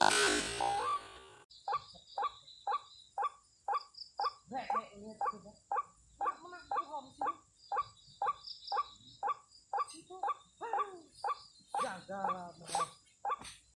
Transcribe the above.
Right, right, let's do that.